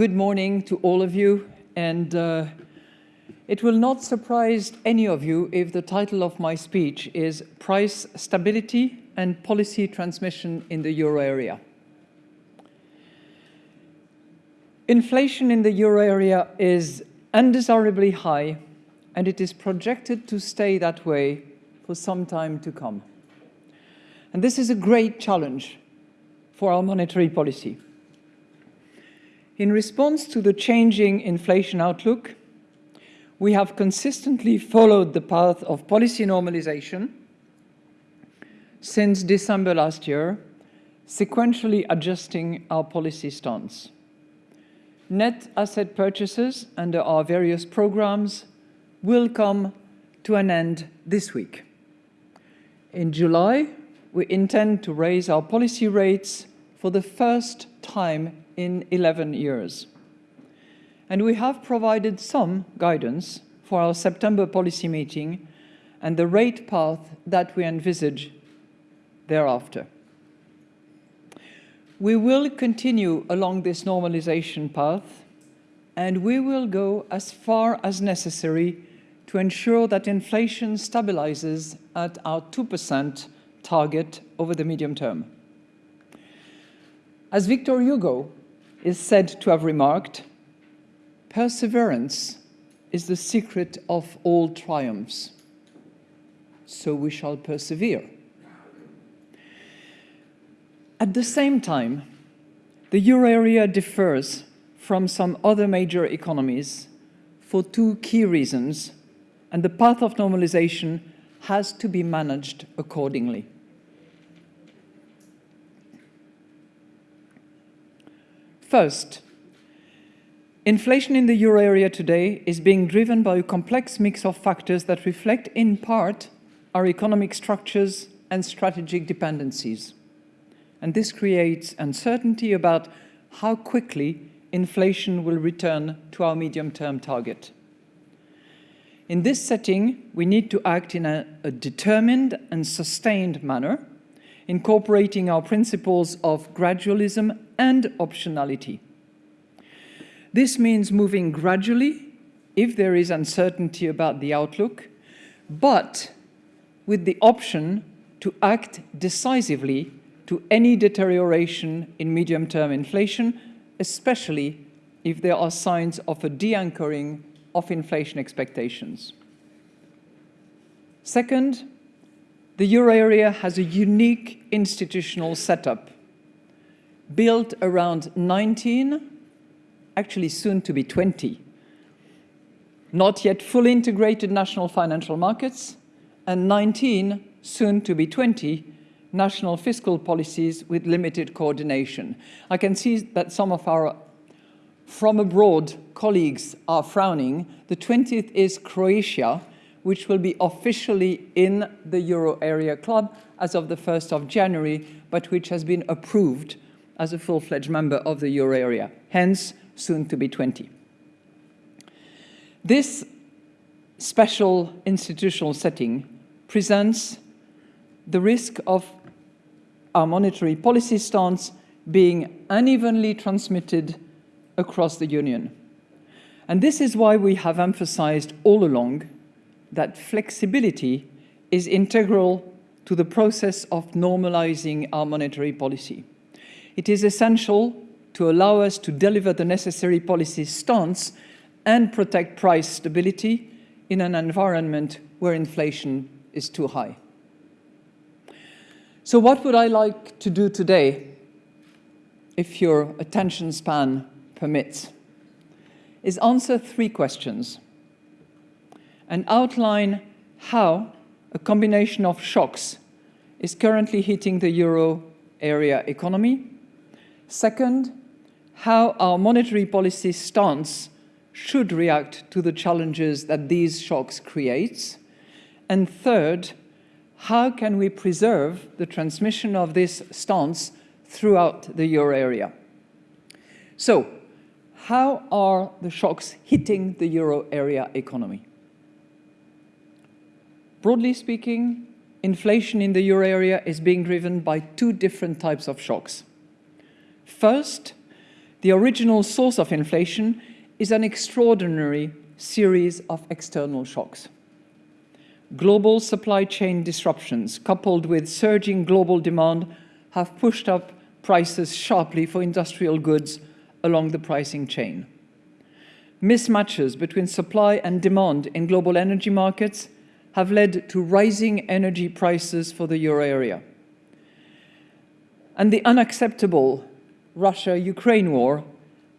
good morning to all of you. And uh, it will not surprise any of you if the title of my speech is Price Stability and Policy Transmission in the Euro Area. Inflation in the euro area is undesirably high and it is projected to stay that way for some time to come. And this is a great challenge for our monetary policy. In response to the changing inflation outlook, we have consistently followed the path of policy normalization since December last year, sequentially adjusting our policy stance net asset purchases under our various programs will come to an end this week. In July, we intend to raise our policy rates for the first time in 11 years. And we have provided some guidance for our September policy meeting and the rate path that we envisage thereafter. We will continue along this normalization path and we will go as far as necessary to ensure that inflation stabilizes at our 2% target over the medium term. As Victor Hugo is said to have remarked, perseverance is the secret of all triumphs. So we shall persevere. At the same time, the euro area differs from some other major economies for two key reasons, and the path of normalization has to be managed accordingly. First, inflation in the euro area today is being driven by a complex mix of factors that reflect in part our economic structures and strategic dependencies and this creates uncertainty about how quickly inflation will return to our medium-term target. In this setting, we need to act in a, a, determined and sustained manner, incorporating our principles of gradualism and optionality. This means moving gradually if there is uncertainty about the outlook, but with the option to act decisively to any deterioration in medium-term inflation, especially if there are signs of a de-anchoring of inflation expectations. Second, the euro area has a unique institutional setup built around 19, actually soon to be 20, not yet fully integrated national financial markets, and 19, soon to be 20, national fiscal policies with limited coordination. I can see that some of our from abroad colleagues are frowning. The 20th is Croatia, which will be officially in the euro area club as of the 1st of January, but which has been approved as a full-fledged member of the euro area, hence soon to be 20. This special institutional setting presents the risk of our monetary policy stance being unevenly transmitted across the Union. And this is why we have emphasized all along that flexibility is integral to the process of normalizing our monetary policy. It is essential to allow us to deliver the necessary policy stance and protect price stability in an environment where inflation is too high. So what would I like to do today, if your attention span permits, is answer three questions and outline how a combination of shocks is currently hitting the euro area economy. Second, how our monetary policy stance should react to the challenges that these shocks create. And third, how can we preserve the transmission of this stance throughout the euro area? So, how are the shocks hitting the euro area economy? Broadly speaking, inflation in the euro area is being driven by two different types of shocks. First, the original source of inflation is an extraordinary series of external shocks. Global supply chain disruptions, coupled with surging global demand, have pushed up prices sharply for industrial goods along the pricing chain. Mismatches between supply and demand in global energy markets have led to rising energy prices for the euro area. And the unacceptable Russia-Ukraine war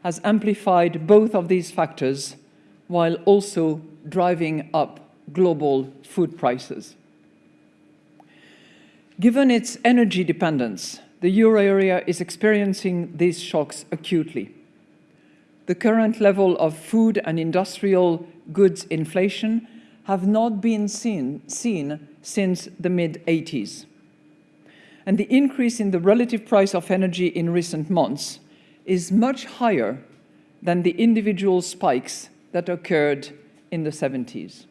has amplified both of these factors while also driving up global food prices. Given its energy dependence, the euro area is experiencing these shocks acutely. The current level of food and industrial goods inflation have not been seen, seen since the mid-80s. And the increase in the relative price of energy in recent months is much higher than the individual spikes that occurred in the 70s.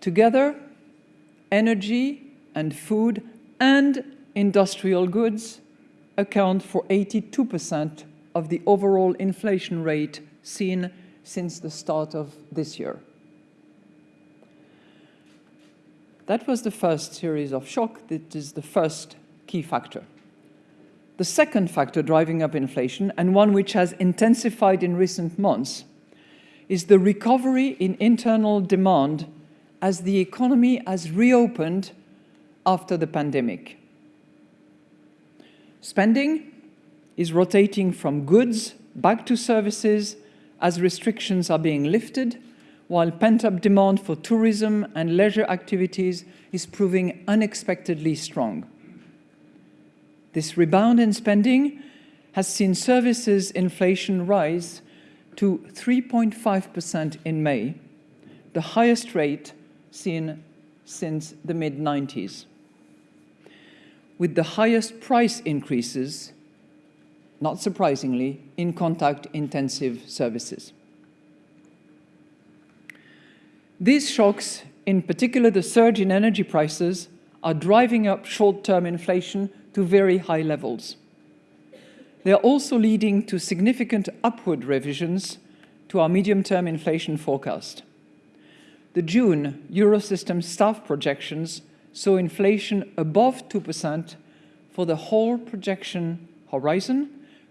Together, energy and food and industrial goods account for 82% of the overall inflation rate seen since the start of this year. That was the first series of shock. That is the first key factor. The second factor driving up inflation, and one which has intensified in recent months, is the recovery in internal demand as the economy has reopened after the pandemic. Spending is rotating from goods back to services as restrictions are being lifted, while pent-up demand for tourism and leisure activities is proving unexpectedly strong. This rebound in spending has seen services inflation rise to 3.5% in May, the highest rate seen since the mid-90s. With the highest price increases, not surprisingly, in contact-intensive services. These shocks, in particular the surge in energy prices, are driving up short-term inflation to very high levels. They are also leading to significant upward revisions to our medium-term inflation forecast. The June Eurosystem staff projections saw inflation above 2% for the whole projection horizon,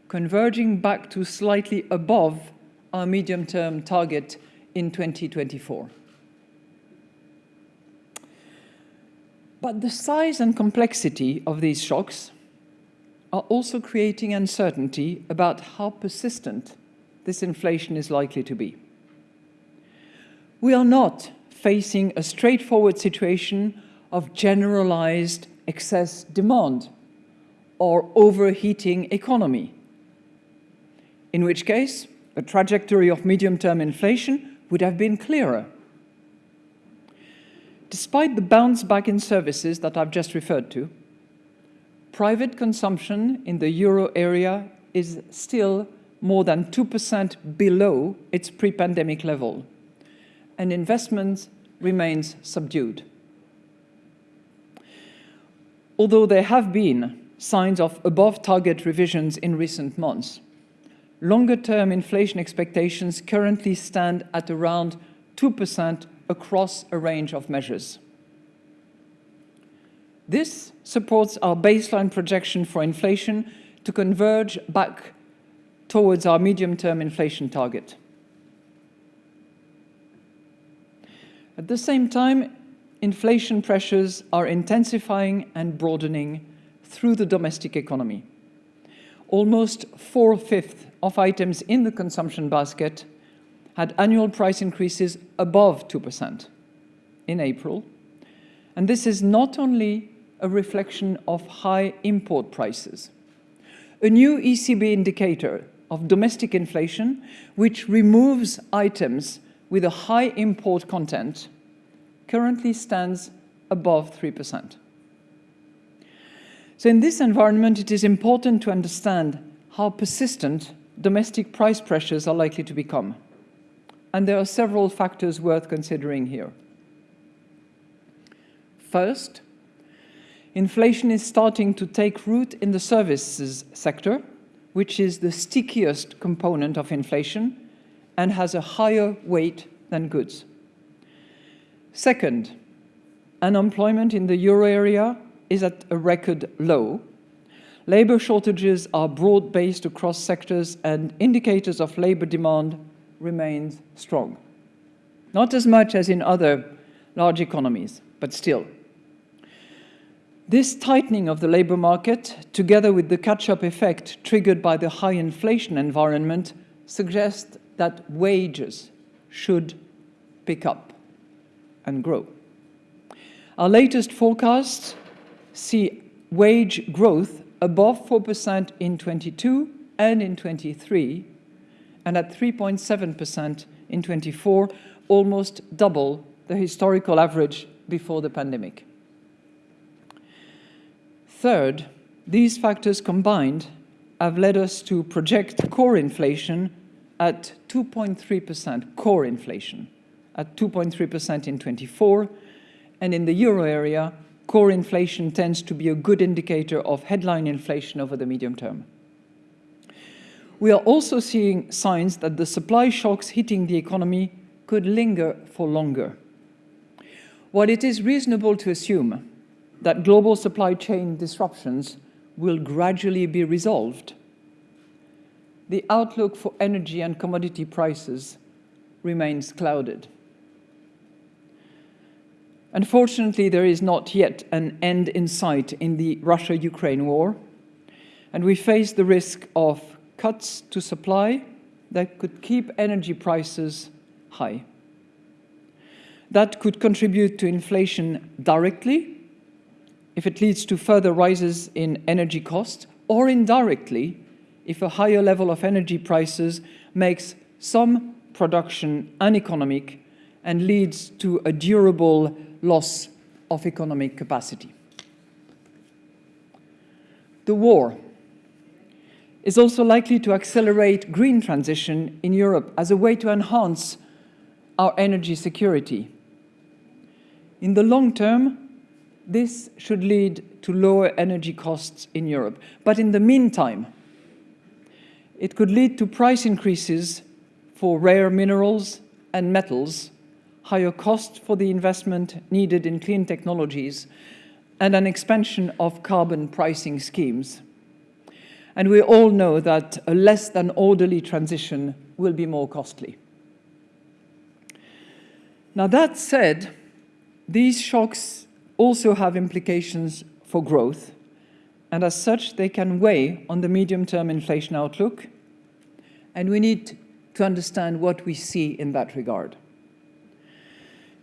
converging back to slightly above our medium-term target in 2024. But the size and complexity of these shocks are also creating uncertainty about how persistent this inflation is likely to be. We are not facing a straightforward situation of generalized excess demand or overheating economy, in which case the trajectory of medium-term inflation would have been clearer. Despite the bounce back in services that I've just referred to, private consumption in the euro area is still more than 2% below its pre-pandemic level, and investment remains subdued. Although there have been signs of above-target revisions in recent months, longer-term inflation expectations currently stand at around 2% across a range of measures. This supports our baseline projection for inflation to converge back towards our medium-term inflation target. At the same time, inflation pressures are intensifying and broadening through the domestic economy. Almost four-fifths of items in the consumption basket had annual price increases above 2% in April. And this is not only a reflection of high import prices. A new ECB indicator of domestic inflation, which removes items with a high import content, currently stands above 3%. So in this environment, it is important to understand how persistent domestic price pressures are likely to become and there are several factors worth considering here. First, inflation is starting to take root in the services sector, which is the stickiest component of inflation and has a higher weight than goods. Second, unemployment in the euro area is at a record low. Labor shortages are broad-based across sectors and indicators of labor demand remains strong. Not as much as in other large economies, but still. This tightening of the labor market, together with the catch-up effect triggered by the high inflation environment, suggests that wages should pick up and grow. Our latest forecasts see wage growth above 4% in 22 and in 23, and at 3.7% in 24, almost double the historical average before the pandemic. Third, these factors combined have led us to project core inflation at 2.3%, core inflation, at 2.3% in 24, and in the euro area, core inflation tends to be a good indicator of headline inflation over the medium term. We are also seeing signs that the supply shocks hitting the economy could linger for longer. While it is reasonable to assume that global supply chain disruptions will gradually be resolved, the outlook for energy and commodity prices remains clouded. Unfortunately, there is not yet an end in sight in the Russia-Ukraine war, and we face the risk of cuts to supply that could keep energy prices high. That could contribute to inflation directly if it leads to further rises in energy costs, or indirectly if a higher level of energy prices makes some production uneconomic and leads to a durable loss of economic capacity. The war is also likely to accelerate green transition in Europe as a way to enhance our energy security. In the long term, this should lead to lower energy costs in Europe. But in the meantime, it could lead to price increases for rare minerals and metals higher cost for the investment needed in clean technologies, and an expansion of carbon pricing schemes. And we all know that a less than orderly transition will be more costly. Now that said, these shocks also have implications for growth, and as such, they can weigh on the medium-term inflation outlook, and we need to understand what we see in that regard.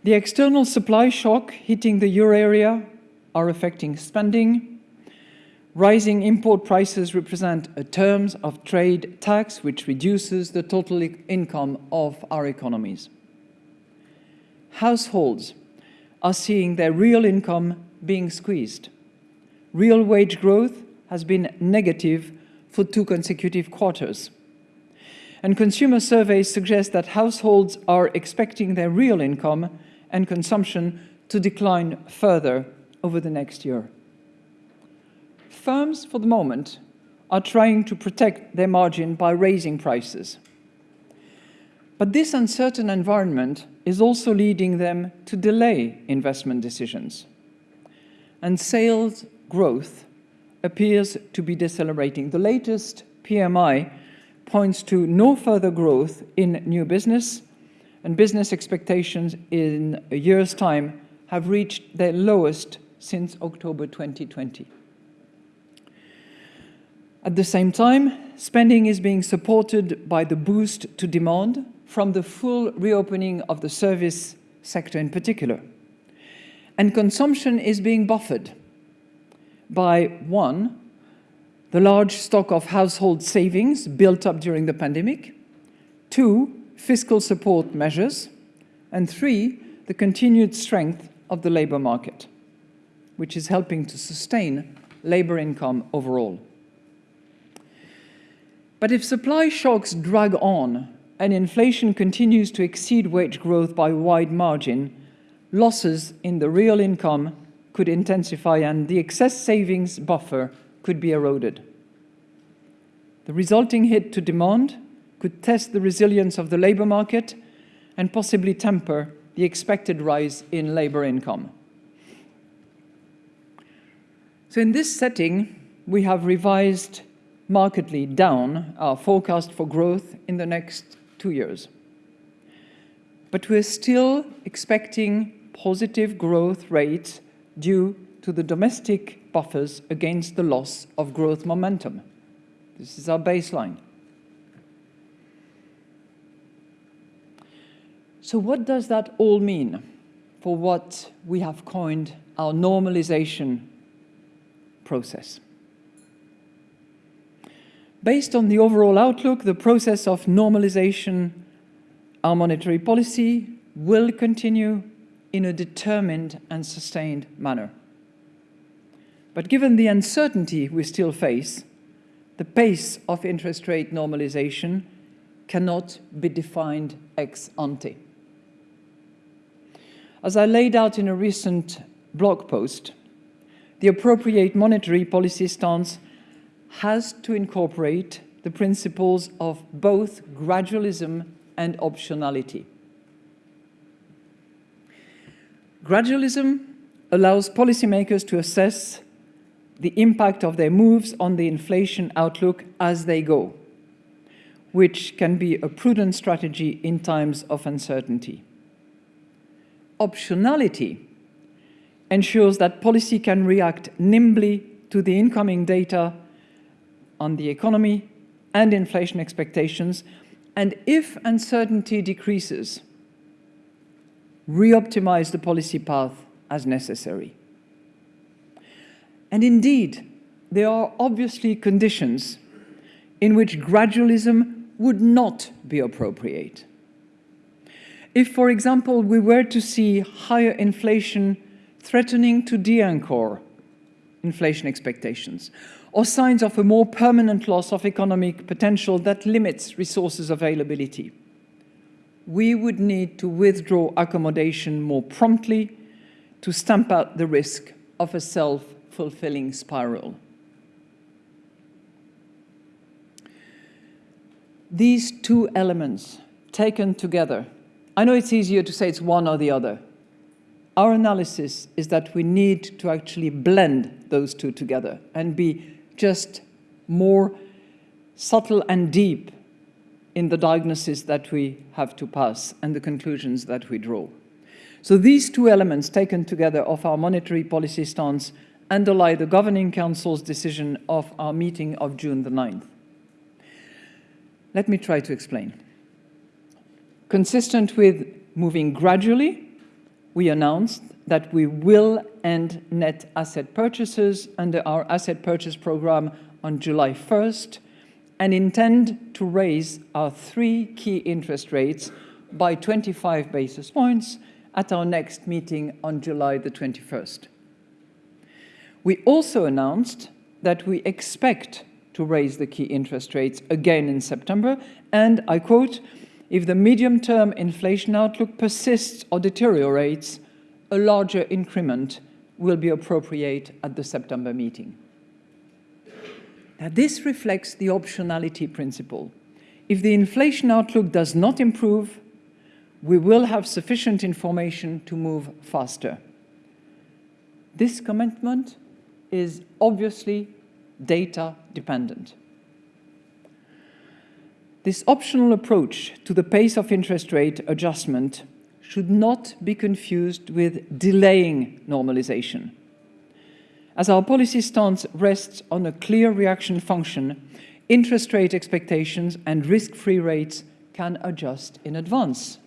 The external supply shock hitting the euro area are affecting spending. Rising import prices represent a terms of trade tax which reduces the total income of our economies. Households are seeing their real income being squeezed. Real wage growth has been negative for two consecutive quarters. And consumer surveys suggest that households are expecting their real income and consumption to decline further over the next year. Firms, for the moment, are trying to protect their margin by raising prices. But this uncertain environment is also leading them to delay investment decisions. And sales growth appears to be decelerating. The latest PMI points to no further growth in new business and business expectations in a year's time have reached their lowest since October 2020. At the same time, spending is being supported by the boost to demand from the full reopening of the service sector in particular. And consumption is being buffered by, one, the large stock of household savings built up during the pandemic, two, fiscal support measures, and three, the continued strength of the labour market, which is helping to sustain labour income overall. But if supply shocks drag on and inflation continues to exceed wage growth by wide margin, losses in the real income could intensify and the excess savings buffer could be eroded. The resulting hit to demand could test the resilience of the labour market and possibly temper the expected rise in labour income. So in this setting, we have revised markedly down our forecast for growth in the next two years. But we're still expecting positive growth rates due to the domestic buffers against the loss of growth momentum. This is our baseline. So what does that all mean for what we have coined our normalization process? Based on the overall outlook, the process of normalization, our monetary policy will continue in a determined and sustained manner. But given the uncertainty we still face, the pace of interest rate normalization cannot be defined ex ante. As I laid out in a recent blog post, the appropriate monetary policy stance has to incorporate the principles of both gradualism and optionality. Gradualism allows policymakers to assess the impact of their moves on the inflation outlook as they go, which can be a prudent strategy in times of uncertainty. Optionality ensures that policy can react nimbly to the incoming data on the economy and inflation expectations, and if uncertainty decreases, re-optimize the policy path as necessary. And indeed, there are obviously conditions in which gradualism would not be appropriate. If, for example, we were to see higher inflation threatening to de-anchor inflation expectations, or signs of a more permanent loss of economic potential that limits resources availability, we would need to withdraw accommodation more promptly to stamp out the risk of a self-fulfilling spiral. These two elements taken together, I know it's easier to say it's one or the other, our analysis is that we need to actually blend those two together and be just more subtle and deep in the diagnosis that we have to pass and the conclusions that we draw. So these two elements taken together of our monetary policy stance underlie the Governing Council's decision of our meeting of June the 9th. Let me try to explain. Consistent with moving gradually we announced that we will end net asset purchases under our asset purchase program on July 1st and intend to raise our three key interest rates by 25 basis points at our next meeting on July the 21st. We also announced that we expect to raise the key interest rates again in September and, I quote, if the medium-term inflation outlook persists or deteriorates, a larger increment will be appropriate at the September meeting. Now, this reflects the optionality principle. If the inflation outlook does not improve, we will have sufficient information to move faster. This commitment is obviously data dependent. This optional approach to the pace of interest rate adjustment should not be confused with delaying normalization. As our policy stance rests on a clear reaction function, interest rate expectations and risk-free rates can adjust in advance.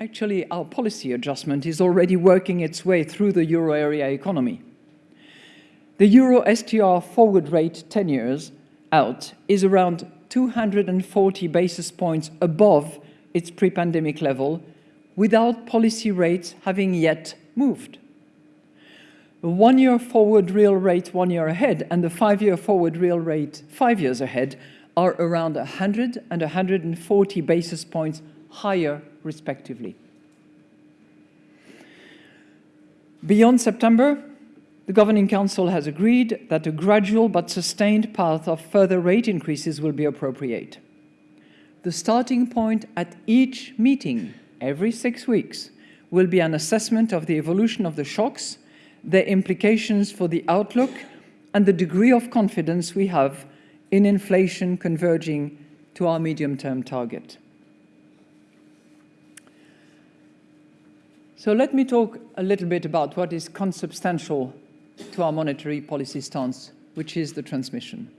Actually, our policy adjustment is already working its way through the euro area economy. The euro STR forward rate 10 years out is around 240 basis points above its pre-pandemic level without policy rates having yet moved. The one-year forward real rate one year ahead and the five-year forward real rate five years ahead are around 100 and 140 basis points higher respectively. Beyond September, the Governing Council has agreed that a gradual but sustained path of further rate increases will be appropriate. The starting point at each meeting, every six weeks, will be an assessment of the evolution of the shocks, their implications for the outlook, and the degree of confidence we have in inflation converging to our medium-term target. So let me talk a little bit about what is consubstantial to our monetary policy stance, which is the transmission.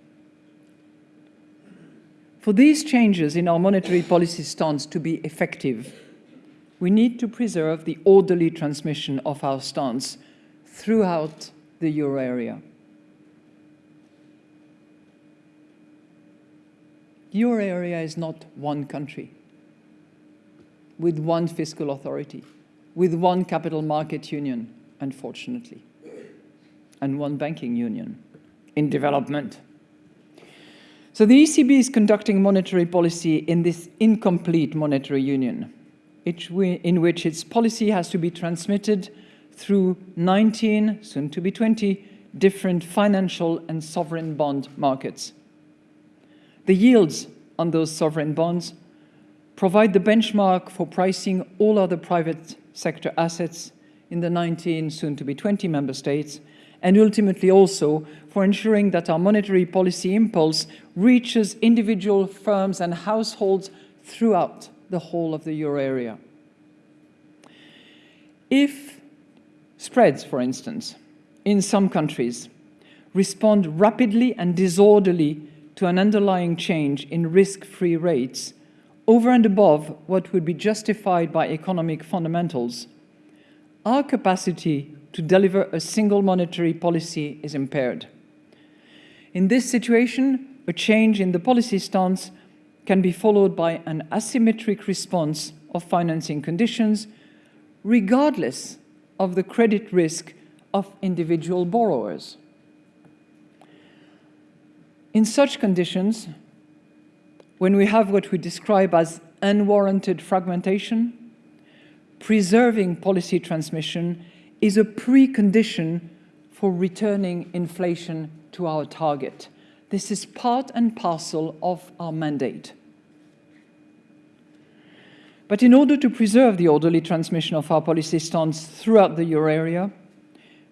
For these changes in our monetary policy stance to be effective, we need to preserve the orderly transmission of our stance throughout the euro area. The euro area is not one country with one fiscal authority, with one capital market union, unfortunately and one banking union in development. So the ECB is conducting monetary policy in this incomplete monetary union, in which its policy has to be transmitted through 19, soon to be 20, different financial and sovereign bond markets. The yields on those sovereign bonds provide the benchmark for pricing all other private sector assets in the 19, soon to be 20 member states, and ultimately also for ensuring that our monetary policy impulse reaches individual firms and households throughout the whole of the euro area. If spreads, for instance, in some countries respond rapidly and disorderly to an underlying change in risk-free rates over and above what would be justified by economic fundamentals, our capacity to deliver a single monetary policy is impaired. In this situation, a change in the policy stance can be followed by an asymmetric response of financing conditions, regardless of the credit risk of individual borrowers. In such conditions, when we have what we describe as unwarranted fragmentation, preserving policy transmission is a precondition for returning inflation to our target. This is part and parcel of our mandate. But in order to preserve the orderly transmission of our policy stance throughout the euro area,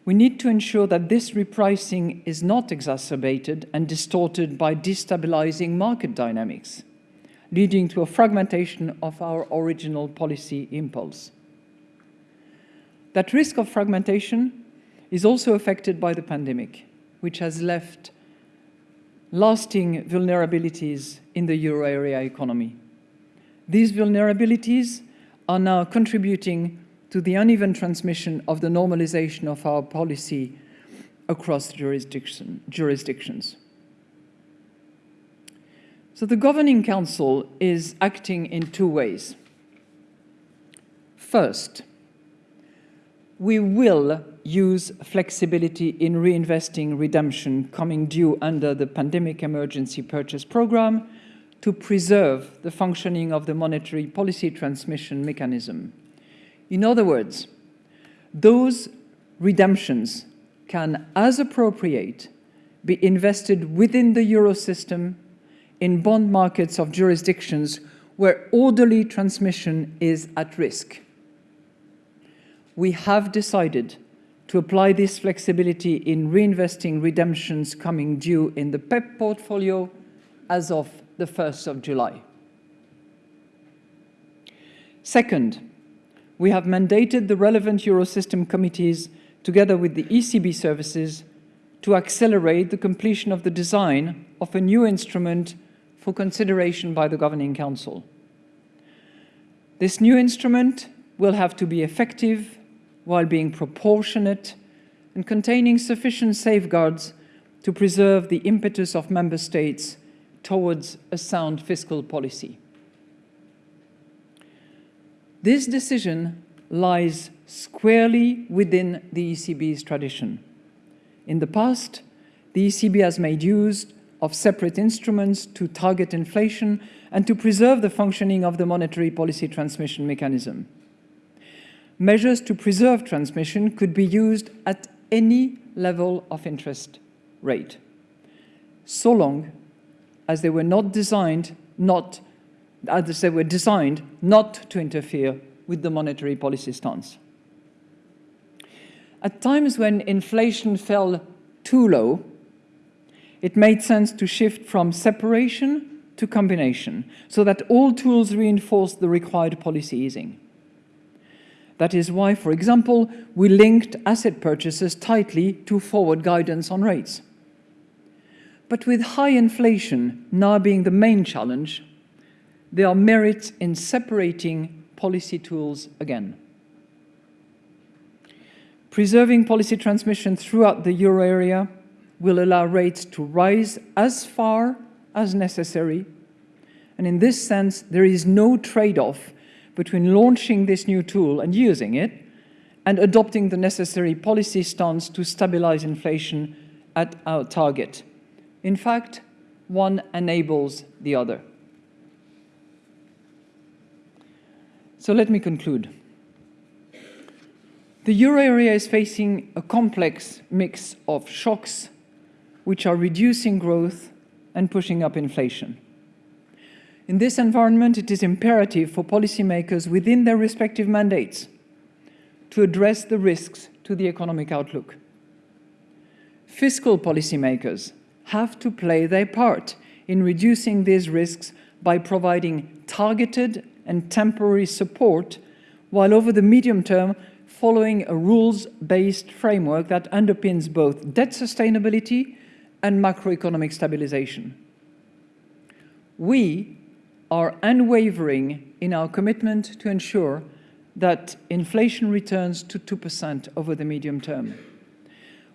we need to ensure that this repricing is not exacerbated and distorted by destabilizing market dynamics, leading to a fragmentation of our original policy impulse. That risk of fragmentation is also affected by the pandemic, which has left lasting vulnerabilities in the euro area economy. These vulnerabilities are now contributing to the uneven transmission of the normalization of our policy across jurisdiction, jurisdictions. So the Governing Council is acting in two ways. First, we will use flexibility in reinvesting redemption coming due under the Pandemic Emergency Purchase Programme to preserve the functioning of the monetary policy transmission mechanism. In other words, those redemptions can, as appropriate, be invested within the Eurosystem in bond markets of jurisdictions where orderly transmission is at risk we have decided to apply this flexibility in reinvesting redemptions coming due in the PEPP portfolio as of the 1st of July. Second, we have mandated the relevant Eurosystem committees together with the ECB services to accelerate the completion of the design of a new instrument for consideration by the Governing Council. This new instrument will have to be effective while being proportionate and containing sufficient safeguards to preserve the impetus of member states towards a sound fiscal policy. This decision lies squarely within the ECB's tradition. In the past, the ECB has made use of separate instruments to target inflation and to preserve the functioning of the monetary policy transmission mechanism measures to preserve transmission could be used at any level of interest rate, so long as they were not designed not as they were designed not to interfere with the monetary policy stance. At times when inflation fell too low, it made sense to shift from separation to combination so that all tools reinforced the required policy easing. That is why, for example, we linked asset purchases tightly to forward guidance on rates. But with high inflation now being the main challenge, there are merits in separating policy tools again. Preserving policy transmission throughout the euro area will allow rates to rise as far as necessary. And in this sense, there is no trade-off between launching this new tool and using it and adopting the necessary policy stance to stabilize inflation at our target. In fact, one enables the other. So let me conclude. The euro area is facing a complex mix of shocks which are reducing growth and pushing up inflation. In this environment, it is imperative for policymakers within their respective mandates to address the risks to the economic outlook. Fiscal policymakers have to play their part in reducing these risks by providing targeted and temporary support, while over the medium term, following a rules-based framework that underpins both debt sustainability and macroeconomic stabilization. We are unwavering in our commitment to ensure that inflation returns to 2% over the medium term.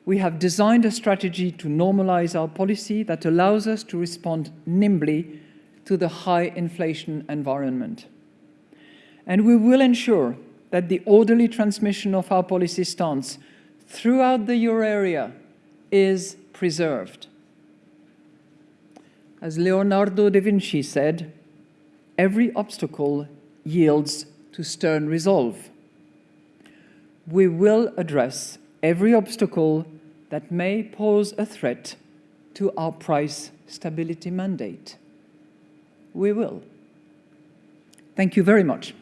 We have designed a strategy to normalize our policy that allows us to respond nimbly to the high inflation environment. And we will ensure that the orderly transmission of our policy stance throughout the euro area is preserved. As Leonardo da Vinci said, every obstacle yields to stern resolve. We will address every obstacle that may pose a threat to our price stability mandate. We will. Thank you very much.